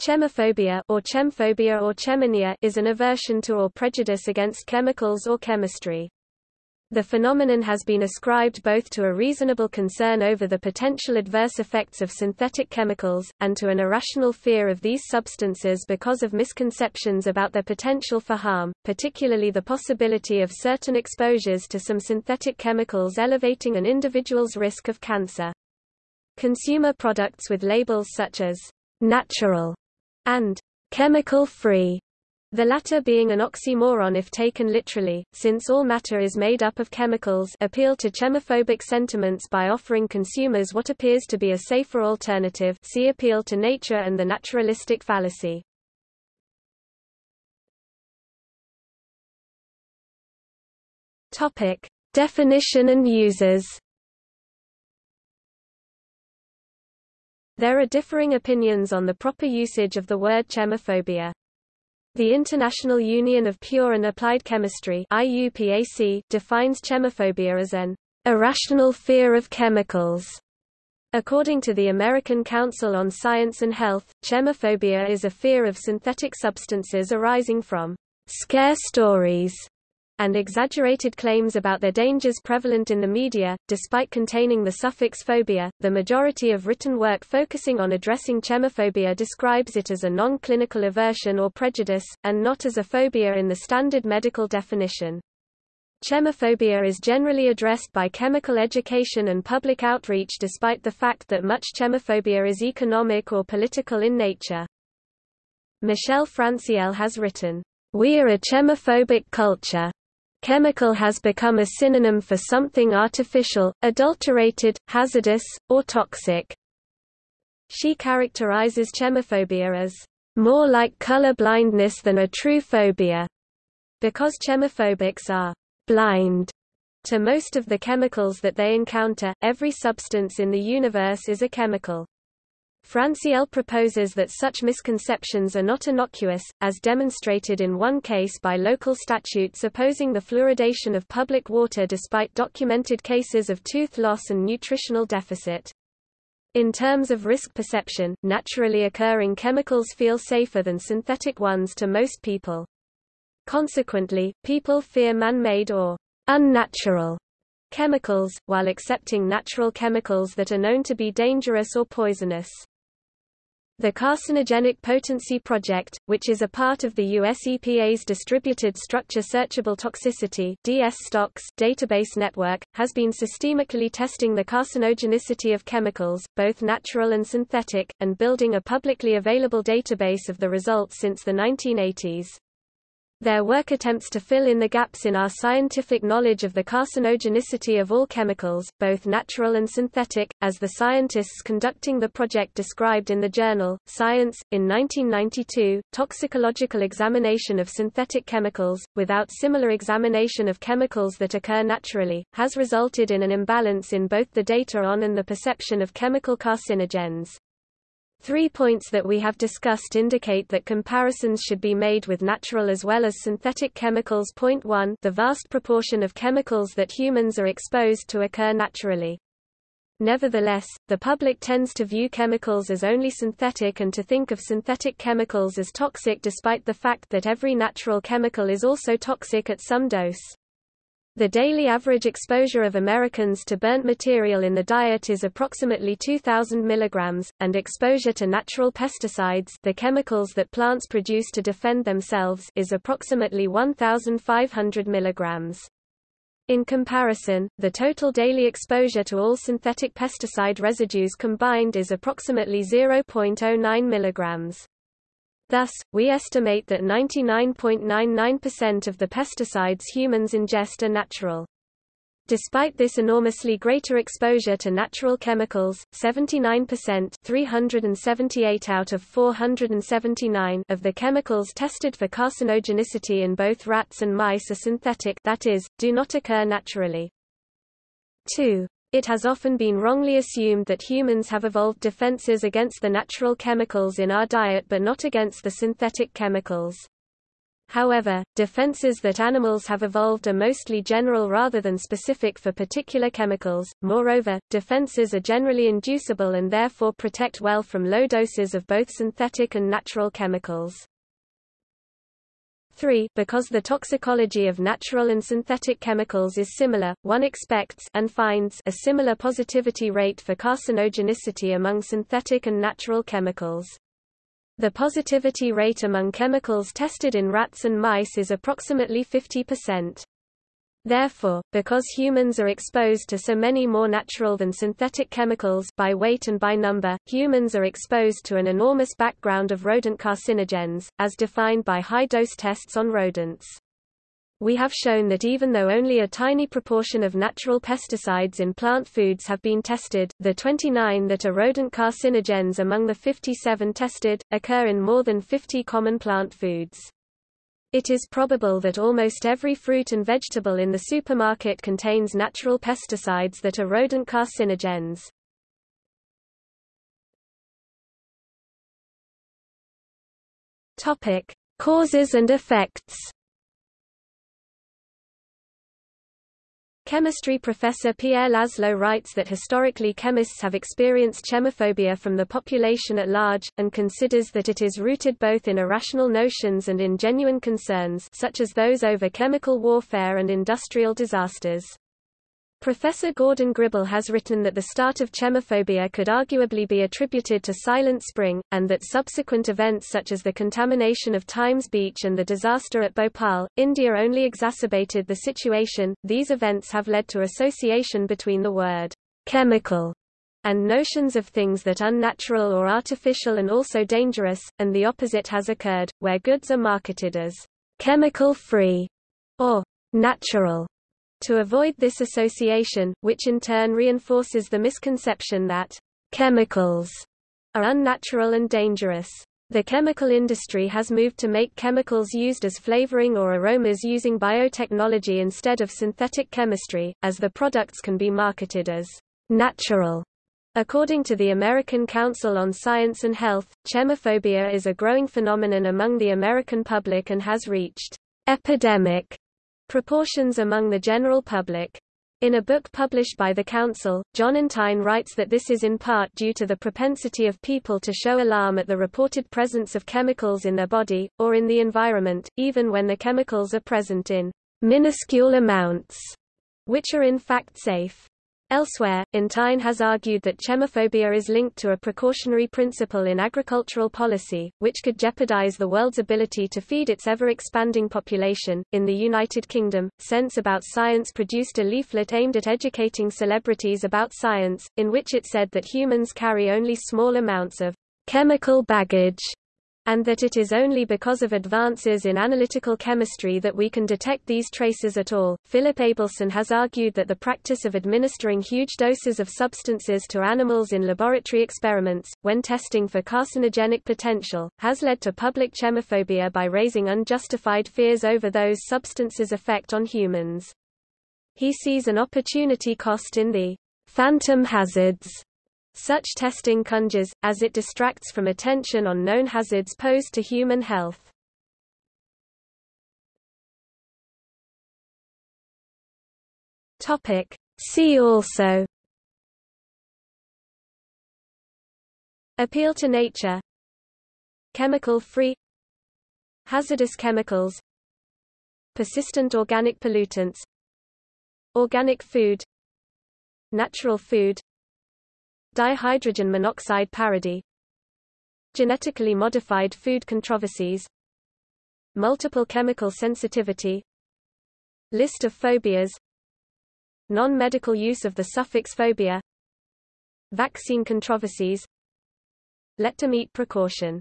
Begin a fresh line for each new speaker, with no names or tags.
Chemophobia or chemphobia or chemonoia is an aversion to or prejudice against chemicals or chemistry. The phenomenon has been ascribed both to a reasonable concern over the potential adverse effects of synthetic chemicals, and to an irrational fear of these substances because of misconceptions about their potential for harm, particularly the possibility of certain exposures to some synthetic chemicals elevating an individual's risk of cancer. Consumer products with labels such as natural and chemical-free, the latter being an oxymoron if taken literally, since all matter is made up of chemicals appeal to chemophobic sentiments by offering consumers what appears to be a safer alternative see appeal to nature and the naturalistic fallacy. Definition and uses There are differing opinions on the proper usage of the word chemophobia. The International Union of Pure and Applied Chemistry IUPAC defines chemophobia as an irrational fear of chemicals. According to the American Council on Science and Health, chemophobia is a fear of synthetic substances arising from scare stories and exaggerated claims about their dangers prevalent in the media. Despite containing the suffix phobia, the majority of written work focusing on addressing chemophobia describes it as a non-clinical aversion or prejudice, and not as a phobia in the standard medical definition. Chemophobia is generally addressed by chemical education and public outreach despite the fact that much chemophobia is economic or political in nature. Michelle Francl has written, We are a chemophobic culture. Chemical has become a synonym for something artificial, adulterated, hazardous, or toxic. She characterizes chemophobia as more like color blindness than a true phobia, because chemophobics are blind to most of the chemicals that they encounter. Every substance in the universe is a chemical. Francl proposes that such misconceptions are not innocuous, as demonstrated in one case by local statutes opposing the fluoridation of public water despite documented cases of tooth loss and nutritional deficit. In terms of risk perception, naturally occurring chemicals feel safer than synthetic ones to most people. Consequently, people fear man-made or unnatural chemicals, while accepting natural chemicals that are known to be dangerous or poisonous. The Carcinogenic Potency Project, which is a part of the US EPA's Distributed Structure Searchable Toxicity database network, has been systemically testing the carcinogenicity of chemicals, both natural and synthetic, and building a publicly available database of the results since the 1980s. Their work attempts to fill in the gaps in our scientific knowledge of the carcinogenicity of all chemicals, both natural and synthetic, as the scientists conducting the project described in the journal, Science. In 1992, toxicological examination of synthetic chemicals, without similar examination of chemicals that occur naturally, has resulted in an imbalance in both the data on and the perception of chemical carcinogens. Three points that we have discussed indicate that comparisons should be made with natural as well as synthetic chemicals. Point 1 The vast proportion of chemicals that humans are exposed to occur naturally. Nevertheless, the public tends to view chemicals as only synthetic and to think of synthetic chemicals as toxic despite the fact that every natural chemical is also toxic at some dose. The daily average exposure of Americans to burnt material in the diet is approximately 2,000 mg, and exposure to natural pesticides the chemicals that plants produce to defend themselves is approximately 1,500 mg. In comparison, the total daily exposure to all synthetic pesticide residues combined is approximately 0.09 mg. Thus, we estimate that 99.99% of the pesticides humans ingest are natural. Despite this enormously greater exposure to natural chemicals, 79% 378 out of 479 of the chemicals tested for carcinogenicity in both rats and mice are synthetic that is, do not occur naturally. 2. It has often been wrongly assumed that humans have evolved defenses against the natural chemicals in our diet but not against the synthetic chemicals. However, defenses that animals have evolved are mostly general rather than specific for particular chemicals. Moreover, defenses are generally inducible and therefore protect well from low doses of both synthetic and natural chemicals. 3. Because the toxicology of natural and synthetic chemicals is similar, one expects and finds a similar positivity rate for carcinogenicity among synthetic and natural chemicals. The positivity rate among chemicals tested in rats and mice is approximately 50%. Therefore, because humans are exposed to so many more natural than synthetic chemicals by weight and by number, humans are exposed to an enormous background of rodent carcinogens, as defined by high-dose tests on rodents we have shown that even though only a tiny proportion of natural pesticides in plant foods have been tested, the 29 that are rodent carcinogens among the 57 tested, occur in more than 50 common plant foods. It is probable that almost every fruit and vegetable in the supermarket contains natural pesticides that are rodent carcinogens. Topic: Causes and effects. Chemistry professor Pierre Laszlo writes that historically chemists have experienced chemophobia from the population at large, and considers that it is rooted both in irrational notions and in genuine concerns such as those over chemical warfare and industrial disasters. Professor Gordon Gribble has written that the start of chemophobia could arguably be attributed to Silent Spring, and that subsequent events such as the contamination of Times Beach and the disaster at Bhopal, India only exacerbated the situation. These events have led to association between the word chemical and notions of things that are unnatural or artificial and also dangerous, and the opposite has occurred, where goods are marketed as chemical-free or natural to avoid this association, which in turn reinforces the misconception that chemicals are unnatural and dangerous. The chemical industry has moved to make chemicals used as flavoring or aromas using biotechnology instead of synthetic chemistry, as the products can be marketed as natural. According to the American Council on Science and Health, chemophobia is a growing phenomenon among the American public and has reached epidemic Proportions among the general public. In a book published by the Council, Jon Entine writes that this is in part due to the propensity of people to show alarm at the reported presence of chemicals in their body, or in the environment, even when the chemicals are present in minuscule amounts, which are in fact safe. Elsewhere, Entine has argued that chemophobia is linked to a precautionary principle in agricultural policy, which could jeopardize the world's ability to feed its ever-expanding population. In the United Kingdom, Sense About Science produced a leaflet aimed at educating celebrities about science, in which it said that humans carry only small amounts of chemical baggage and that it is only because of advances in analytical chemistry that we can detect these traces at all. Philip Abelson has argued that the practice of administering huge doses of substances to animals in laboratory experiments, when testing for carcinogenic potential, has led to public chemophobia by raising unjustified fears over those substances' effect on humans. He sees an opportunity cost in the phantom hazards such testing conjures, as it distracts from attention on known hazards posed to human health. Topic. See also. Appeal to nature. Chemical-free Hazardous chemicals. Persistent organic pollutants. Organic food. Natural food Dihydrogen monoxide parody Genetically modified food controversies. Multiple chemical sensitivity. List of phobias. Non-medical use of the suffix phobia. Vaccine controversies. Let to meet precaution